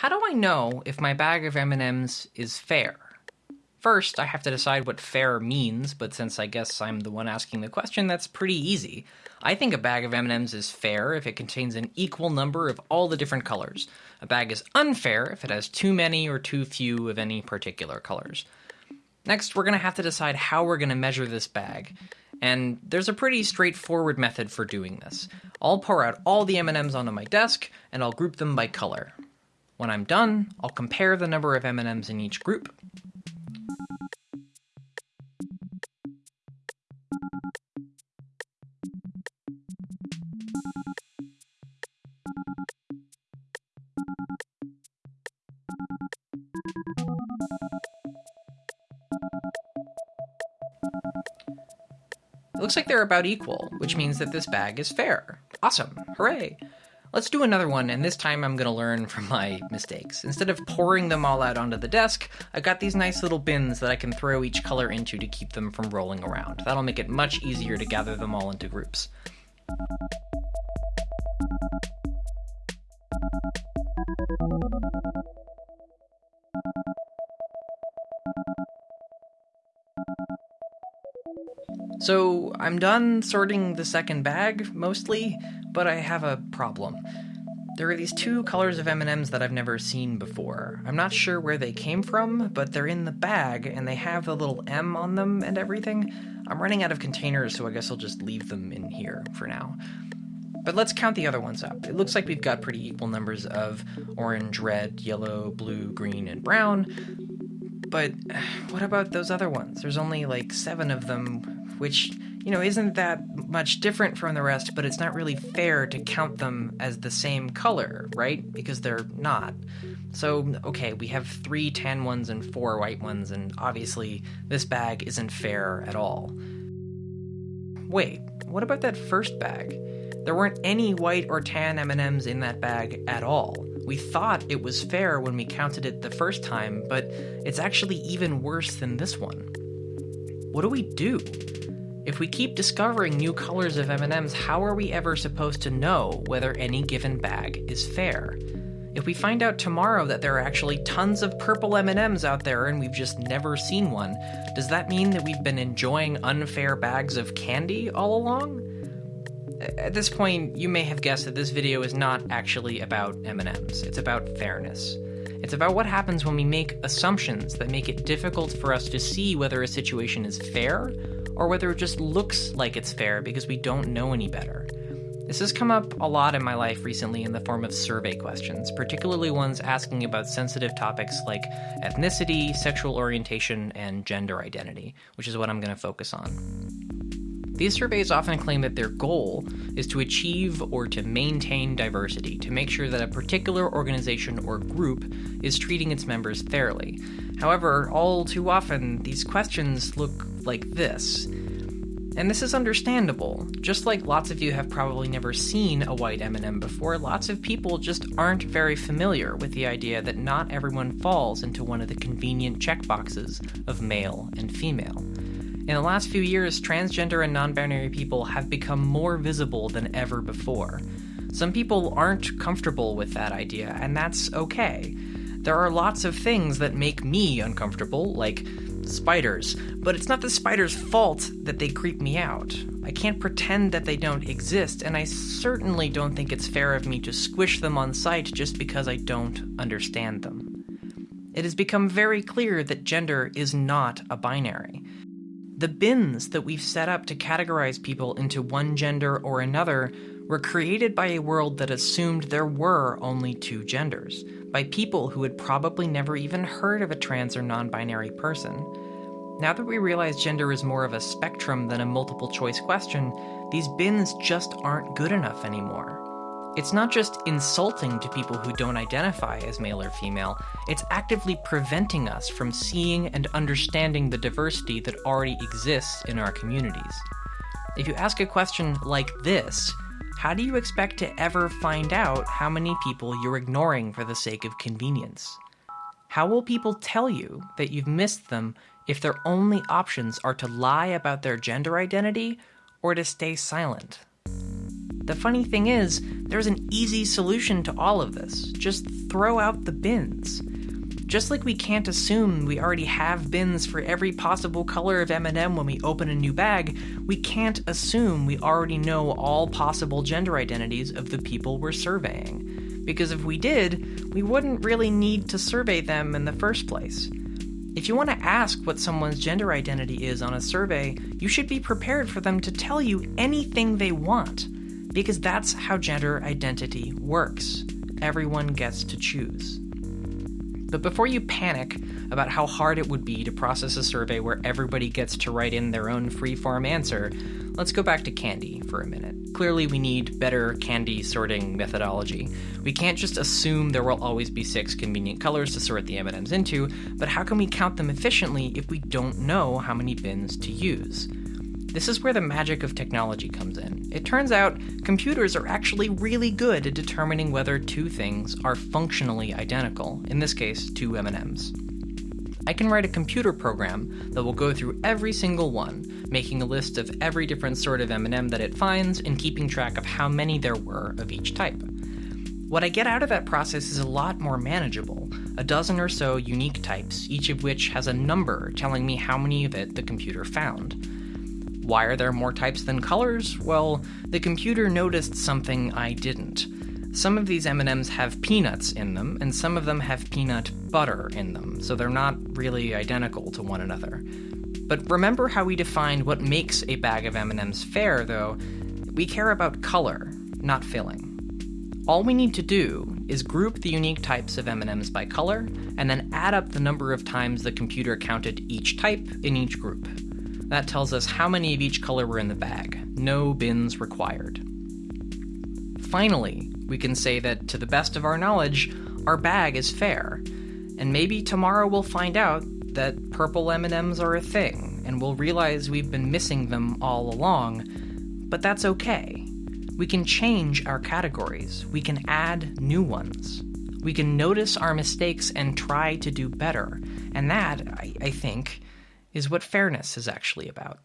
How do I know if my bag of M&Ms is fair? First, I have to decide what fair means, but since I guess I'm the one asking the question, that's pretty easy. I think a bag of M&Ms is fair if it contains an equal number of all the different colors. A bag is unfair if it has too many or too few of any particular colors. Next, we're going to have to decide how we're going to measure this bag. And there's a pretty straightforward method for doing this. I'll pour out all the M&Ms onto my desk, and I'll group them by color. When I'm done, I'll compare the number of M&Ms in each group. It looks like they're about equal, which means that this bag is fair. Awesome, hooray! Let's do another one, and this time I'm gonna learn from my mistakes. Instead of pouring them all out onto the desk, I've got these nice little bins that I can throw each color into to keep them from rolling around. That'll make it much easier to gather them all into groups. So I'm done sorting the second bag, mostly, but I have a problem. There are these two colors of M&Ms that I've never seen before. I'm not sure where they came from, but they're in the bag and they have the little M on them and everything. I'm running out of containers, so I guess I'll just leave them in here for now. But let's count the other ones up. It looks like we've got pretty equal numbers of orange, red, yellow, blue, green, and brown. But what about those other ones? There's only like seven of them, which you know, isn't that much different from the rest, but it's not really fair to count them as the same color, right? Because they're not. So, okay, we have three tan ones and four white ones, and obviously this bag isn't fair at all. Wait, what about that first bag? There weren't any white or tan M&Ms in that bag at all. We thought it was fair when we counted it the first time, but it's actually even worse than this one. What do we do? If we keep discovering new colors of M&Ms, how are we ever supposed to know whether any given bag is fair? If we find out tomorrow that there are actually tons of purple M&Ms out there and we've just never seen one, does that mean that we've been enjoying unfair bags of candy all along? At this point, you may have guessed that this video is not actually about M&Ms. It's about fairness. It's about what happens when we make assumptions that make it difficult for us to see whether a situation is fair or whether it just looks like it's fair because we don't know any better. This has come up a lot in my life recently in the form of survey questions, particularly ones asking about sensitive topics like ethnicity, sexual orientation, and gender identity, which is what I'm going to focus on. These surveys often claim that their goal is to achieve or to maintain diversity, to make sure that a particular organization or group is treating its members fairly. However, all too often, these questions look like this. And this is understandable. Just like lots of you have probably never seen a white M&M before, lots of people just aren't very familiar with the idea that not everyone falls into one of the convenient checkboxes of male and female. In the last few years, transgender and non binary people have become more visible than ever before. Some people aren't comfortable with that idea, and that's okay. There are lots of things that make me uncomfortable, like spiders, but it's not the spider's fault that they creep me out. I can't pretend that they don't exist, and I certainly don't think it's fair of me to squish them on sight just because I don't understand them. It has become very clear that gender is not a binary. The bins that we've set up to categorize people into one gender or another were created by a world that assumed there were only two genders, by people who had probably never even heard of a trans or non binary person. Now that we realize gender is more of a spectrum than a multiple choice question, these bins just aren't good enough anymore. It's not just insulting to people who don't identify as male or female, it's actively preventing us from seeing and understanding the diversity that already exists in our communities. If you ask a question like this, how do you expect to ever find out how many people you're ignoring for the sake of convenience? How will people tell you that you've missed them if their only options are to lie about their gender identity or to stay silent? The funny thing is, there's an easy solution to all of this. Just throw out the bins. Just like we can't assume we already have bins for every possible color of M&M when we open a new bag, we can't assume we already know all possible gender identities of the people we're surveying. Because if we did, we wouldn't really need to survey them in the first place. If you want to ask what someone's gender identity is on a survey, you should be prepared for them to tell you anything they want, because that's how gender identity works. Everyone gets to choose. But before you panic about how hard it would be to process a survey where everybody gets to write in their own free-form answer, let's go back to candy for a minute. Clearly, we need better candy sorting methodology. We can't just assume there will always be six convenient colors to sort the M&Ms into, but how can we count them efficiently if we don't know how many bins to use? This is where the magic of technology comes in. It turns out computers are actually really good at determining whether two things are functionally identical, in this case, two M&Ms. I can write a computer program that will go through every single one, making a list of every different sort of M&M that it finds and keeping track of how many there were of each type. What I get out of that process is a lot more manageable, a dozen or so unique types, each of which has a number telling me how many of it the computer found. Why are there more types than colors? Well, the computer noticed something I didn't. Some of these M&Ms have peanuts in them, and some of them have peanut butter in them, so they're not really identical to one another. But remember how we defined what makes a bag of M&Ms fair, though? We care about color, not filling. All we need to do is group the unique types of M&Ms by color, and then add up the number of times the computer counted each type in each group. That tells us how many of each color were in the bag. No bins required. Finally, we can say that to the best of our knowledge, our bag is fair. And maybe tomorrow we'll find out that purple M&Ms are a thing, and we'll realize we've been missing them all along. But that's okay. We can change our categories. We can add new ones. We can notice our mistakes and try to do better. And that, I, I think, is what fairness is actually about.